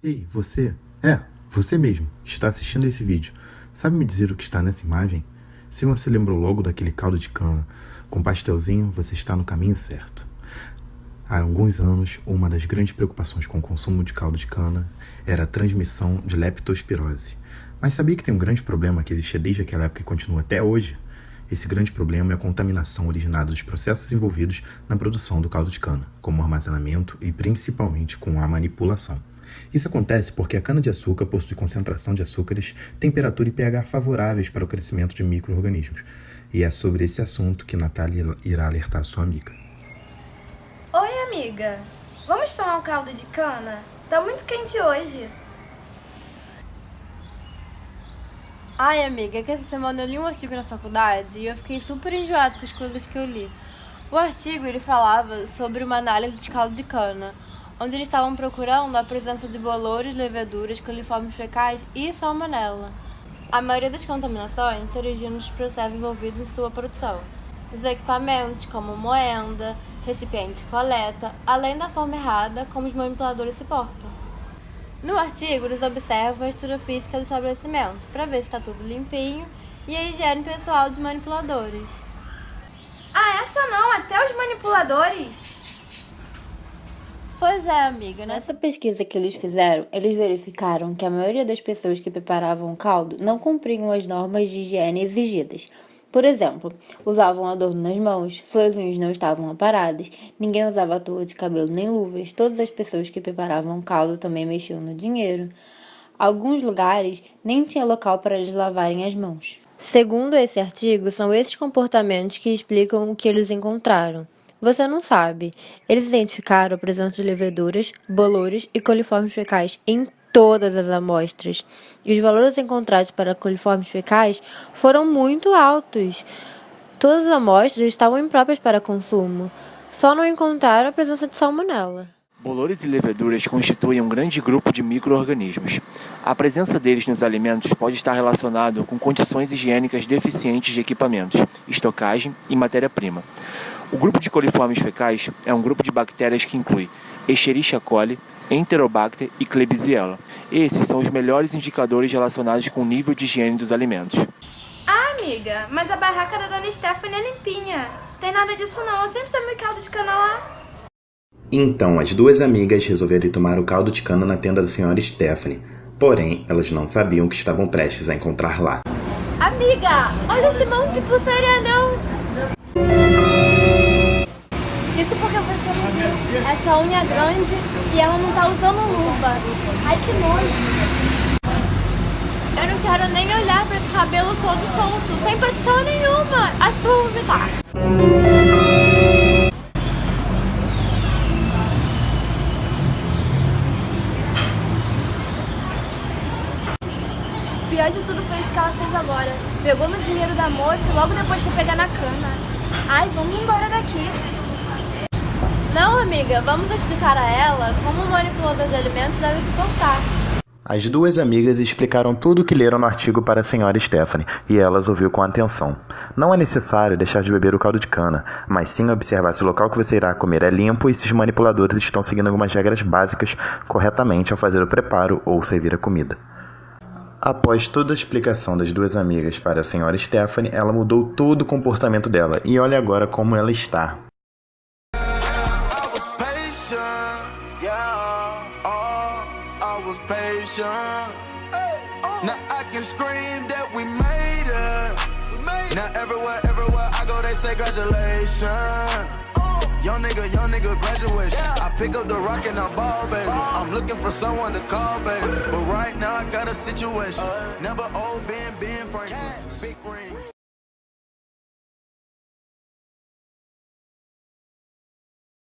Ei, você? É, você mesmo, que está assistindo esse vídeo. Sabe me dizer o que está nessa imagem? Se você lembrou logo daquele caldo de cana com pastelzinho, você está no caminho certo. Há alguns anos, uma das grandes preocupações com o consumo de caldo de cana era a transmissão de leptospirose. Mas sabia que tem um grande problema que existia desde aquela época e continua até hoje? Esse grande problema é a contaminação originada dos processos envolvidos na produção do caldo de cana, como armazenamento e principalmente com a manipulação. Isso acontece porque a cana-de-açúcar possui concentração de açúcares, temperatura e pH favoráveis para o crescimento de micro-organismos. E é sobre esse assunto que Natália irá alertar sua amiga. Oi, amiga. Vamos tomar um caldo de cana? Tá muito quente hoje. Ai, amiga, que essa semana eu li um artigo na faculdade e eu fiquei super enjoado com as coisas que eu li. O artigo, ele falava sobre uma análise de caldo de cana, onde eles estavam procurando a presença de bolores, leveduras, coliformes fecais e salmonella. A maioria das contaminações se origina dos processos envolvidos em sua produção. Os equipamentos, como moenda, recipientes de coleta, além da forma errada como os manipuladores se portam. No artigo, eles observam a estrutura física do estabelecimento, para ver se está tudo limpinho, e a higiene pessoal dos manipuladores. Ah, essa não, até os manipuladores? Pois é, amiga. Nessa pesquisa que eles fizeram, eles verificaram que a maioria das pessoas que preparavam o caldo não cumpriam as normas de higiene exigidas. Por exemplo, usavam adorno nas mãos, suas unhas não estavam aparadas, ninguém usava touca de cabelo nem luvas, todas as pessoas que preparavam o caldo também mexiam no dinheiro. Alguns lugares nem tinha local para eles lavarem as mãos. Segundo esse artigo, são esses comportamentos que explicam o que eles encontraram. Você não sabe. Eles identificaram a presença de leveduras, bolores e coliformes fecais em todas as amostras. E os valores encontrados para coliformes fecais foram muito altos. Todas as amostras estavam impróprias para consumo. Só não encontraram a presença de salmonela. Bolores e leveduras constituem um grande grupo de micro-organismos. A presença deles nos alimentos pode estar relacionado com condições higiênicas deficientes de equipamentos, estocagem e matéria-prima. O grupo de coliformes fecais é um grupo de bactérias que inclui Escherichia coli, Enterobacter e Klebsiella. Esses são os melhores indicadores relacionados com o nível de higiene dos alimentos. Ah, amiga, mas a barraca da dona Stephanie é limpinha. Tem nada disso não, eu sempre tomei caldo de cana lá. Então, as duas amigas resolveram tomar o caldo de cana na tenda da senhora Stephanie. Porém, elas não sabiam o que estavam prestes a encontrar lá. Amiga, olha esse monte de pulseira não! Essa unha grande e ela não tá usando luva. Ai, que nojo. Eu não quero nem olhar pra esse cabelo todo solto, sem proteção nenhuma. Acho que eu vou vomitar. Pior de tudo foi isso que ela fez agora. Pegou no dinheiro da moça e logo depois foi pegar na cana. Ai, vamos embora daqui. Não, amiga, vamos explicar a ela como o manipulador de alimentos deve se portar. As duas amigas explicaram tudo o que leram no artigo para a senhora Stephanie, e elas ouviu com atenção. Não é necessário deixar de beber o caldo de cana, mas sim observar se o local que você irá comer é limpo e se os manipuladores estão seguindo algumas regras básicas corretamente ao fazer o preparo ou servir a comida. Após toda a explicação das duas amigas para a senhora Stephanie, ela mudou todo o comportamento dela e olha agora como ela está. Patient. Now I can scream that we made it. Now everywhere, everywhere I go, they say congratulations. Young nigga, young nigga graduation. I pick up the rock and I ball, baby. I'm looking for someone to call, baby. But right now I got a situation. Never old Ben, Ben Franklin. Big ring.